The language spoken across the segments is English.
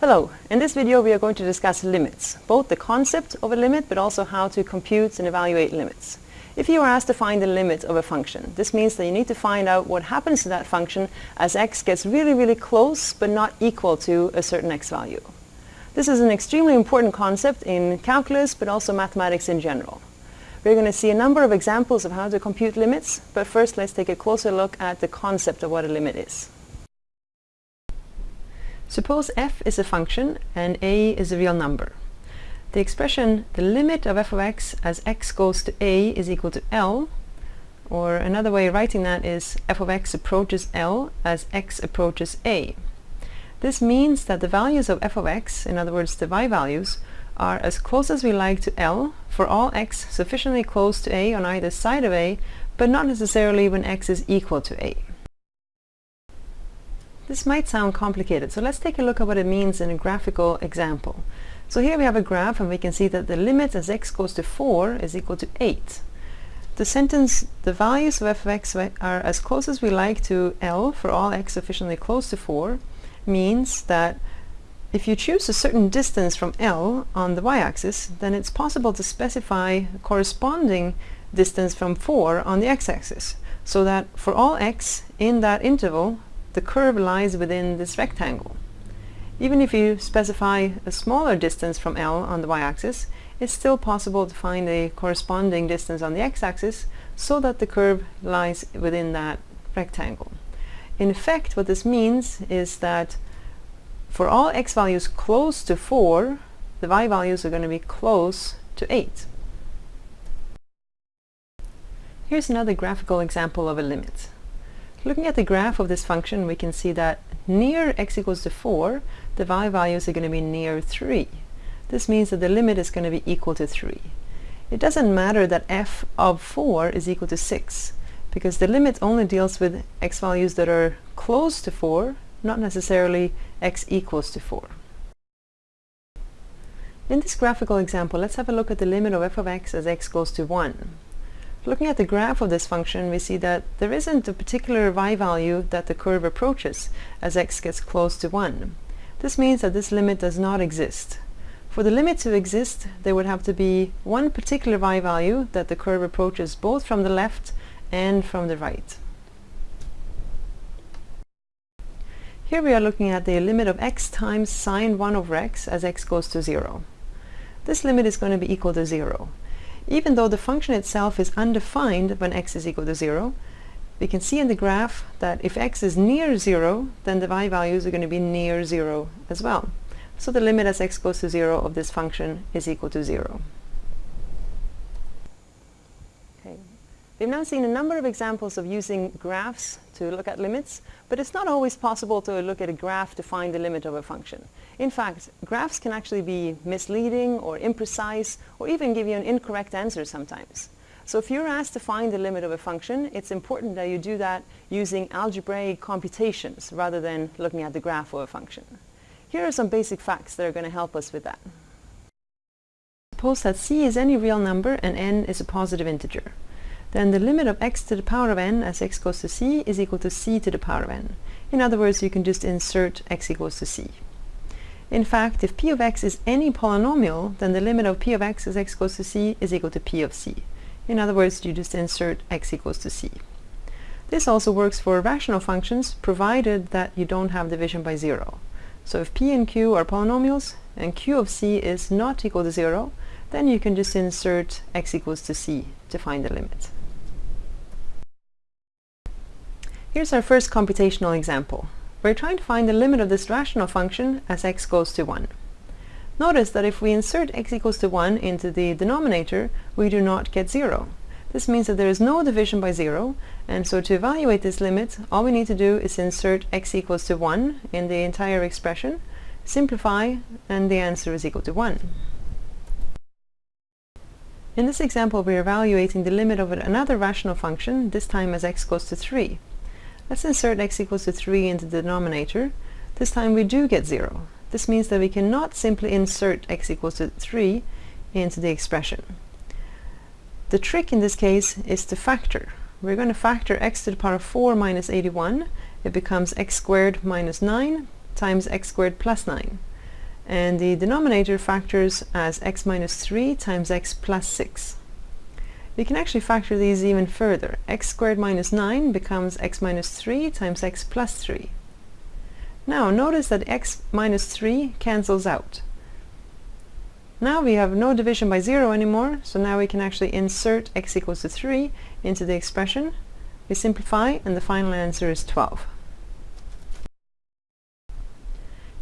Hello, in this video we are going to discuss limits, both the concept of a limit but also how to compute and evaluate limits. If you are asked to find the limit of a function, this means that you need to find out what happens to that function as x gets really really close but not equal to a certain x value. This is an extremely important concept in calculus but also mathematics in general. We're going to see a number of examples of how to compute limits, but first let's take a closer look at the concept of what a limit is. Suppose f is a function and a is a real number. The expression the limit of f of x as x goes to a is equal to L or another way of writing that is f of x approaches L as x approaches a. This means that the values of f of x, in other words the y values, are as close as we like to L for all x sufficiently close to a on either side of a but not necessarily when x is equal to a. This might sound complicated, so let's take a look at what it means in a graphical example. So here we have a graph and we can see that the limit as x goes to 4 is equal to 8. The sentence, the values of f of x are as close as we like to L for all x sufficiently close to 4 means that if you choose a certain distance from L on the y-axis, then it's possible to specify corresponding distance from 4 on the x-axis, so that for all x in that interval, the curve lies within this rectangle. Even if you specify a smaller distance from L on the y-axis, it's still possible to find a corresponding distance on the x-axis so that the curve lies within that rectangle. In effect, what this means is that for all x values close to 4, the y values are going to be close to 8. Here's another graphical example of a limit. Looking at the graph of this function, we can see that near x equals to 4, the y values are going to be near 3. This means that the limit is going to be equal to 3. It doesn't matter that f of 4 is equal to 6, because the limit only deals with x values that are close to 4, not necessarily x equals to 4. In this graphical example, let's have a look at the limit of f of x as x goes to 1. Looking at the graph of this function, we see that there isn't a particular y value that the curve approaches as x gets close to 1. This means that this limit does not exist. For the limit to exist, there would have to be one particular y value that the curve approaches both from the left and from the right. Here we are looking at the limit of x times sine 1 over x as x goes to 0. This limit is going to be equal to 0. Even though the function itself is undefined when x is equal to 0, we can see in the graph that if x is near 0, then the y values are going to be near 0 as well. So the limit as x goes to 0 of this function is equal to 0. Okay. We've now seen a number of examples of using graphs to look at limits, but it's not always possible to look at a graph to find the limit of a function. In fact, graphs can actually be misleading or imprecise or even give you an incorrect answer sometimes. So if you're asked to find the limit of a function, it's important that you do that using algebraic computations rather than looking at the graph of a function. Here are some basic facts that are going to help us with that. Suppose that c is any real number and n is a positive integer then the limit of x to the power of n as x goes to c is equal to c to the power of n. In other words, you can just insert x equals to c. In fact, if p of x is any polynomial, then the limit of p of x as x goes to c is equal to p of c. In other words, you just insert x equals to c. This also works for rational functions, provided that you don't have division by zero. So if p and q are polynomials, and q of c is not equal to zero, then you can just insert x equals to c to find the limit. Here's our first computational example. We're trying to find the limit of this rational function as x goes to 1. Notice that if we insert x equals to 1 into the denominator, we do not get 0. This means that there is no division by 0, and so to evaluate this limit, all we need to do is insert x equals to 1 in the entire expression, simplify, and the answer is equal to 1. In this example, we are evaluating the limit of another rational function, this time as x goes to 3. Let's insert x equals to 3 in the denominator. This time we do get 0. This means that we cannot simply insert x equals to 3 into the expression. The trick in this case is to factor. We're going to factor x to the power of 4 minus 81. It becomes x squared minus 9 times x squared plus 9. and the denominator factors as x minus 3 times x plus 6. We can actually factor these even further. x squared minus 9 becomes x minus 3 times x plus 3. Now notice that x minus 3 cancels out. Now we have no division by 0 anymore, so now we can actually insert x equals to 3 into the expression. We simplify and the final answer is 12.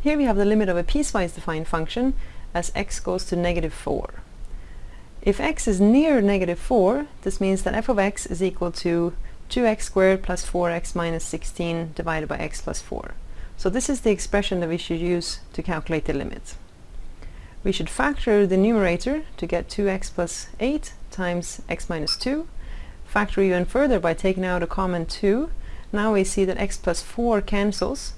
Here we have the limit of a piecewise defined function as x goes to negative 4. If x is near negative 4, this means that f of x is equal to 2x squared plus 4x minus 16 divided by x plus 4. So this is the expression that we should use to calculate the limit. We should factor the numerator to get 2x plus 8 times x minus 2. Factor even further by taking out a common 2. Now we see that x plus 4 cancels,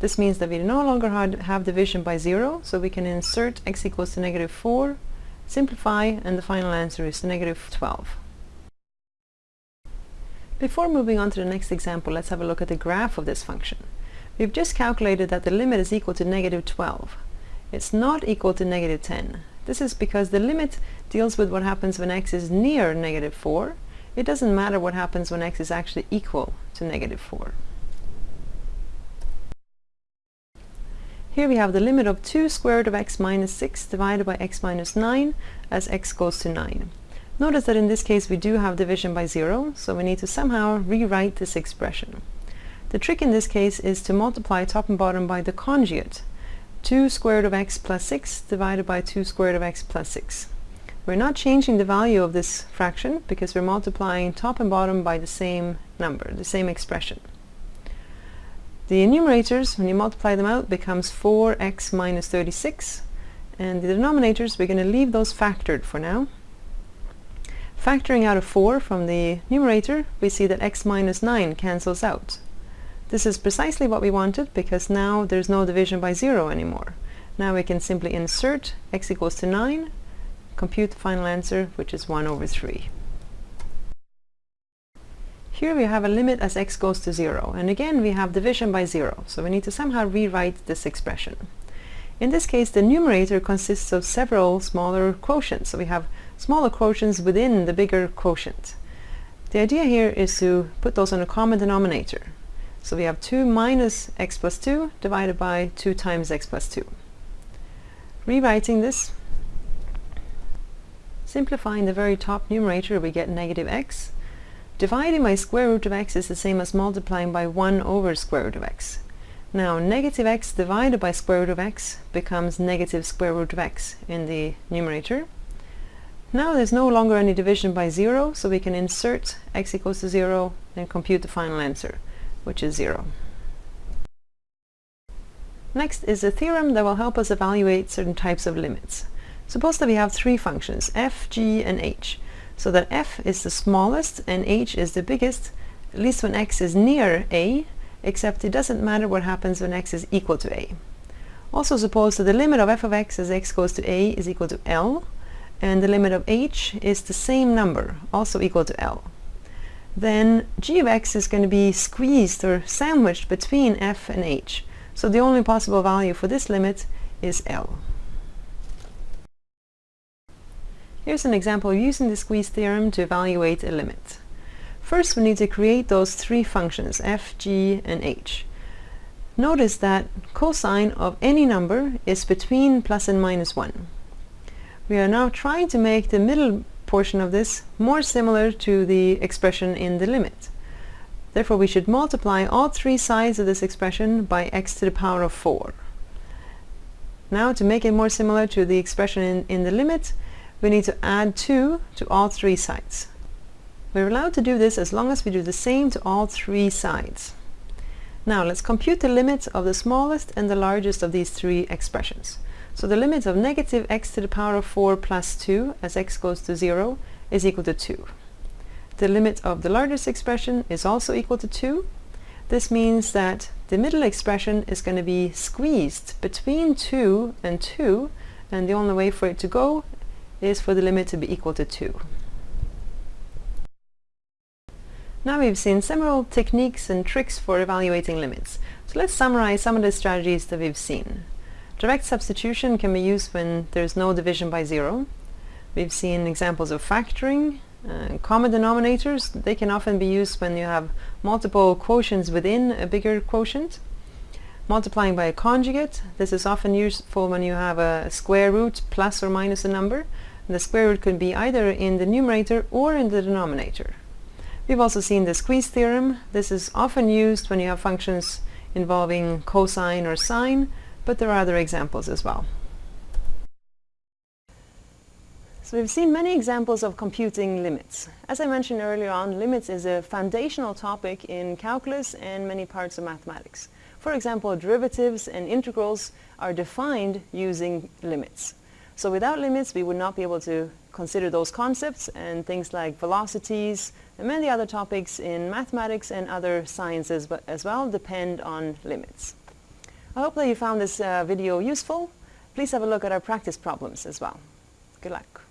this means that we no longer have division by 0, so we can insert x equals to negative 4, simplify, and the final answer is negative 12. Before moving on to the next example, let's have a look at the graph of this function. We've just calculated that the limit is equal to negative 12. It's not equal to negative 10. This is because the limit deals with what happens when x is near negative 4. It doesn't matter what happens when x is actually equal to negative 4. Here we have the limit of 2 square root of x minus 6 divided by x minus 9 as x goes to 9. Notice that in this case we do have division by 0, so we need to somehow rewrite this expression. The trick in this case is to multiply top and bottom by the conjugate. 2 square root of x plus 6 divided by 2 square root of x plus 6. We're not changing the value of this fraction because we're multiplying top and bottom by the same number, the same expression. The numerators, when you multiply them out, becomes 4x minus 36. And the denominators, we're going to leave those factored for now. Factoring out a 4 from the numerator, we see that x minus 9 cancels out. This is precisely what we wanted because now there's no division by 0 anymore. Now we can simply insert x equals to 9, compute the final answer, which is 1 over 3. Here we have a limit as x goes to 0, and again we have division by 0, so we need to somehow rewrite this expression. In this case, the numerator consists of several smaller quotients, so we have smaller quotients within the bigger quotient. The idea here is to put those on a common denominator. So we have 2 minus x plus 2 divided by 2 times x plus 2. Rewriting this, simplifying the very top numerator, we get negative x, Dividing by square root of x is the same as multiplying by 1 over square root of x. Now negative x divided by square root of x becomes negative square root of x in the numerator. Now there's no longer any division by 0, so we can insert x equals to 0 and compute the final answer, which is 0. Next is a theorem that will help us evaluate certain types of limits. Suppose that we have three functions, f, g, and h so that f is the smallest and h is the biggest, at least when x is near a, except it doesn't matter what happens when x is equal to a. Also suppose that the limit of f of x as x goes to a is equal to L, and the limit of h is the same number, also equal to L. Then g of x is going to be squeezed or sandwiched between f and h. So the only possible value for this limit is L. Here's an example using the squeeze theorem to evaluate a limit. First we need to create those three functions f, g, and h. Notice that cosine of any number is between plus and minus 1. We are now trying to make the middle portion of this more similar to the expression in the limit. Therefore we should multiply all three sides of this expression by x to the power of 4. Now to make it more similar to the expression in, in the limit, we need to add 2 to all three sides. We're allowed to do this as long as we do the same to all three sides. Now let's compute the limits of the smallest and the largest of these three expressions. So the limit of negative x to the power of 4 plus 2 as x goes to 0 is equal to 2. The limit of the largest expression is also equal to 2. This means that the middle expression is going to be squeezed between 2 and 2 and the only way for it to go is for the limit to be equal to 2. Now we've seen several techniques and tricks for evaluating limits. So let's summarize some of the strategies that we've seen. Direct substitution can be used when there's no division by zero. We've seen examples of factoring. Uh, common denominators, they can often be used when you have multiple quotients within a bigger quotient. Multiplying by a conjugate, this is often useful when you have a square root plus or minus a number. The square root could be either in the numerator or in the denominator. We've also seen the squeeze theorem. This is often used when you have functions involving cosine or sine, but there are other examples as well. So we've seen many examples of computing limits. As I mentioned earlier on, limits is a foundational topic in calculus and many parts of mathematics. For example, derivatives and integrals are defined using limits. So without limits, we would not be able to consider those concepts and things like velocities and many other topics in mathematics and other sciences as well depend on limits. I hope that you found this uh, video useful. Please have a look at our practice problems as well. Good luck.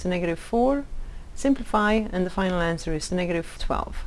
To negative 4, simplify, and the final answer is negative 12.